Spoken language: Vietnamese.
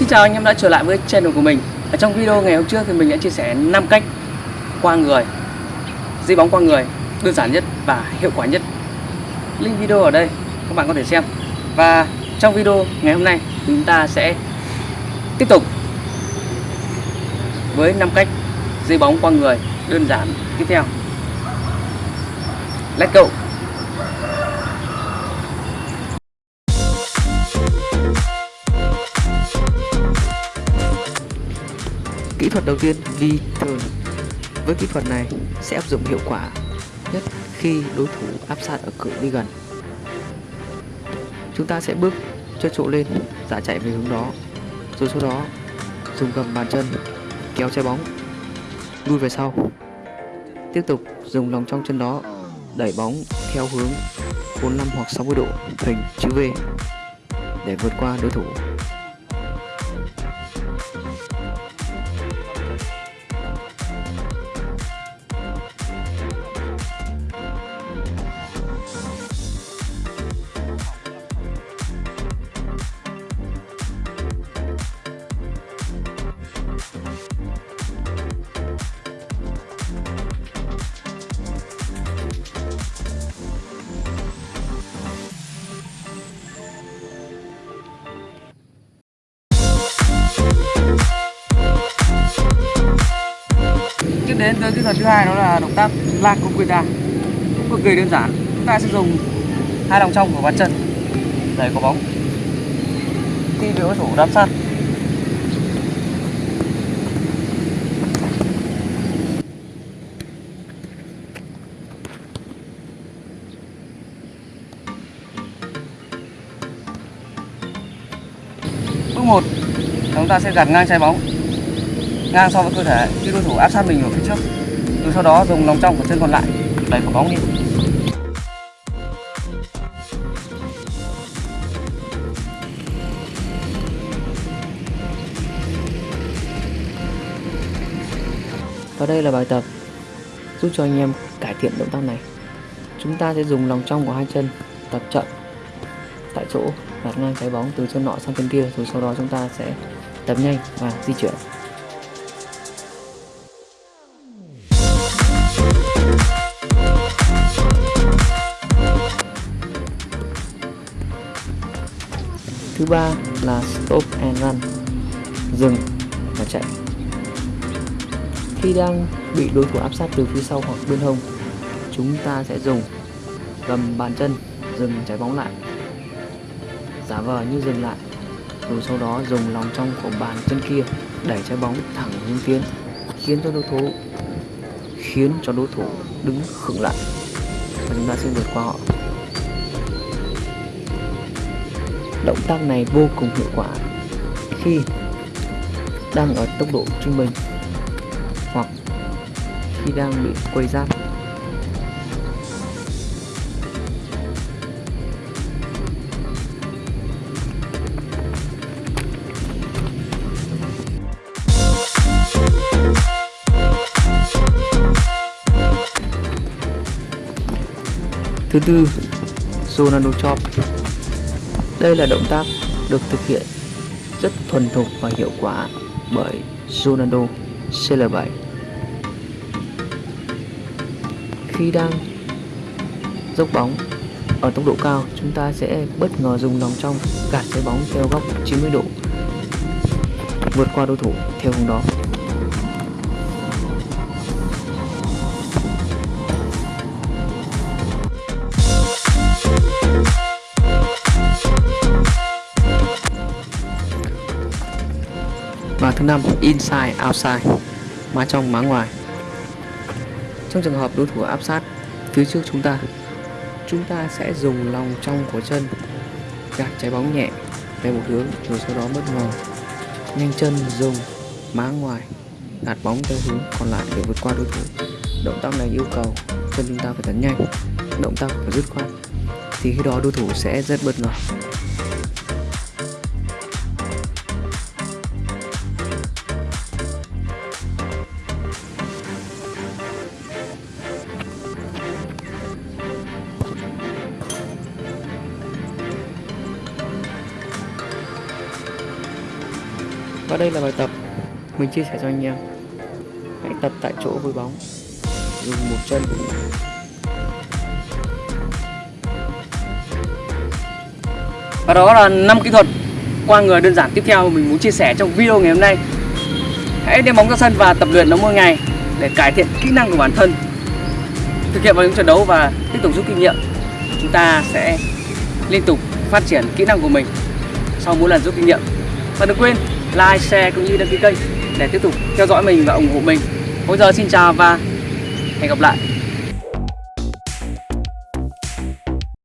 Xin chào anh, em đã trở lại với channel của mình. Ở trong video ngày hôm trước thì mình đã chia sẻ 5 cách qua người Di bóng qua người, đơn giản nhất và hiệu quả nhất. Link video ở đây, các bạn có thể xem. Và trong video ngày hôm nay, chúng ta sẽ tiếp tục với 5 cách di bóng qua người đơn giản tiếp theo. Let's go. Kỹ thuật đầu tiên V-turn Với kỹ thuật này sẽ áp dụng hiệu quả nhất khi đối thủ áp sát ở cự ly gần. Chúng ta sẽ bước chân trụ lên, giả chạy về hướng đó. Rồi sau đó, dùng cầm bàn chân, kéo trái bóng, lui về sau. Tiếp tục dùng lòng trong chân đó, đẩy bóng theo hướng 45 hoặc 60 độ hình chữ V để vượt qua đối thủ. Đến tới kỹ thuật thứ hai đó là động tác la ta cũng cực kỳ đơn giản. Chúng ta sẽ dùng hai lòng trong của bàn chân. Để có bóng. Khi bị đối thủ đáp sát. Bước một, chúng ta sẽ gạt ngang trái bóng ngang so với cơ thể khi đối thủ áp sát mình ở phía trước rồi sau đó dùng lòng trong của chân còn lại, đẩy quả bóng đi Và đây là bài tập giúp cho anh em cải thiện động tác này. Chúng ta sẽ dùng lòng trong của hai chân tập chậm tại chỗ, đặt ngang trái bóng từ chân nọ sang chân kia, rồi sau đó chúng ta sẽ tập nhanh và di chuyển. Thứ ba là stop and run, dừng và chạy. Khi đang bị đối thủ áp sát từ phía sau hoặc bên hông, chúng ta sẽ dùng gầm bàn chân dừng trái bóng lại, giả vờ như dừng lại, rồi sau đó dùng lòng trong của bàn chân kia đẩy trái bóng thẳng hướng tiến, khiến cho đối thủ khiến cho đối thủ đứng khựng lại và chúng ta sẽ vượt qua họ. Động tác này vô cùng hiệu quả khi đang ở tốc độ trung bình hoặc khi đang bị quay giáp. Thứ tư, Sonano Chop. Đây là động tác được thực hiện rất thuần thục và hiệu quả bởi Ronaldo CL7 khi đang dốc bóng ở tốc độ cao, chúng ta sẽ bất ngờ dùng lòng trong gạt trái bóng theo góc 90 độ vượt qua đối thủ theo hướng đó. Và thứ năm, inside, outside, má trong, má ngoài. Trong trường hợp đối thủ áp sát phía trước chúng ta chúng ta sẽ dùng lòng trong của chân, gạt trái bóng nhẹ về một hướng rồi sau đó bất ngờ. Nhanh chân dùng má ngoài, gạt bóng theo hướng còn lại để vượt qua đối thủ. Động tác này yêu cầu chân chúng ta phải tấn nhanh, động tác phải dứt khoát, thì khi đó đối thủ sẽ rất bất ngờ. Và đây là bài tập mình chia sẻ cho anh em Hãy tập tại chỗ với bóng Dùng một chân Và đó là năm kỹ thuật qua người đơn giản tiếp theo mình muốn chia sẻ trong video ngày hôm nay. Hãy đem bóng ra sân và tập luyện nó mỗi ngày để cải thiện kỹ năng của bản thân. Thực hiện vào những trận đấu và tiếp tục rút kinh nghiệm. Chúng ta sẽ liên tục phát triển kỹ năng của mình sau mỗi lần rút kinh nghiệm. Và đừng quên like, share cũng như đăng ký kênh để tiếp tục theo dõi mình và ủng hộ mình. Bây giờ xin chào và hẹn gặp lại.